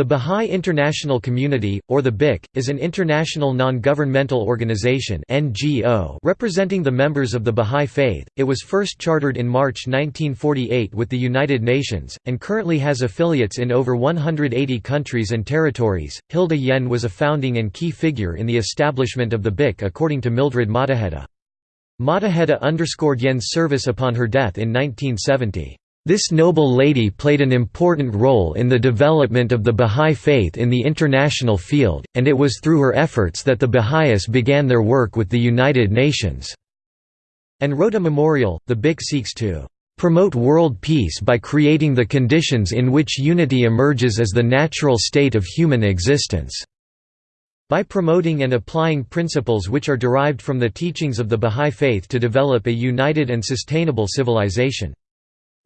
The Bahá'í International Community, or the BIC, is an international non-governmental organization NGO representing the members of the Bahá'í Faith. It was first chartered in March 1948 with the United Nations, and currently has affiliates in over 180 countries and territories. Hilda Yen was a founding and key figure in the establishment of the BIC according to Mildred Mottahedeh. Mottahedeh underscored Yen's service upon her death in 1970. This noble lady played an important role in the development of the Bahá'í Faith in the international field, and it was through her efforts that the Baha'is began their work with the United Nations." And wrote a memorial, the BIC seeks to "...promote world peace by creating the conditions in which unity emerges as the natural state of human existence." by promoting and applying principles which are derived from the teachings of the Bahá'í Faith to develop a united and sustainable civilization.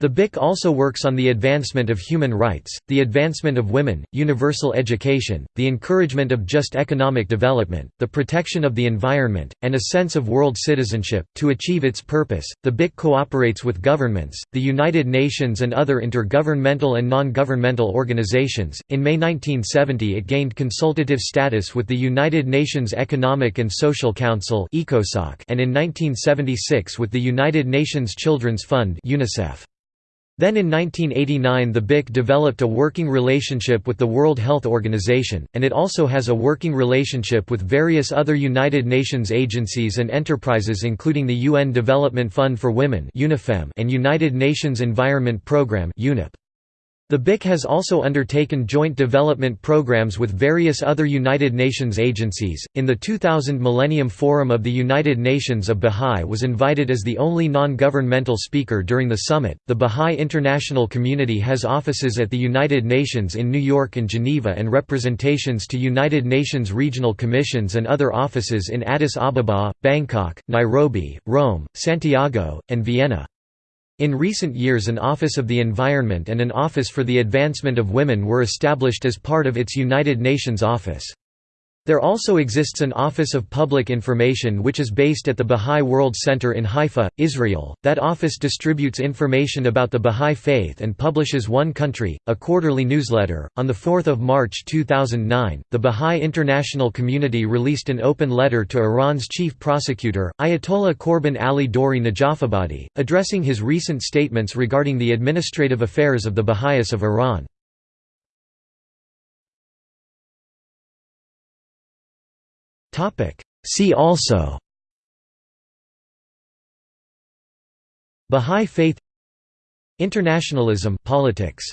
The BIC also works on the advancement of human rights, the advancement of women, universal education, the encouragement of just economic development, the protection of the environment, and a sense of world citizenship. To achieve its purpose, the BIC cooperates with governments, the United Nations, and other intergovernmental and non governmental organizations. In May 1970, it gained consultative status with the United Nations Economic and Social Council, and in 1976 with the United Nations Children's Fund. UNICEF. Then in 1989 the BIC developed a working relationship with the World Health Organization, and it also has a working relationship with various other United Nations agencies and enterprises including the UN Development Fund for Women and United Nations Environment Programme UNEP. The BIC has also undertaken joint development programs with various other United Nations agencies. In the 2000 Millennium Forum of the United Nations, a Baha'i was invited as the only non governmental speaker during the summit. The Baha'i international community has offices at the United Nations in New York and Geneva and representations to United Nations regional commissions and other offices in Addis Ababa, Bangkok, Nairobi, Rome, Santiago, and Vienna. In recent years an Office of the Environment and an Office for the Advancement of Women were established as part of its United Nations office. There also exists an Office of Public Information which is based at the Bahá'í World Center in Haifa, Israel. That office distributes information about the Bahá'í Faith and publishes One Country, a quarterly newsletter. On the 4th of March 2009, the Bahá'í international community released an open letter to Iran's chief prosecutor, Ayatollah Korban Ali Dori Najafabadi, addressing his recent statements regarding the administrative affairs of the Baha'is of Iran. Topic. See also Bahá'í Faith Internationalism politics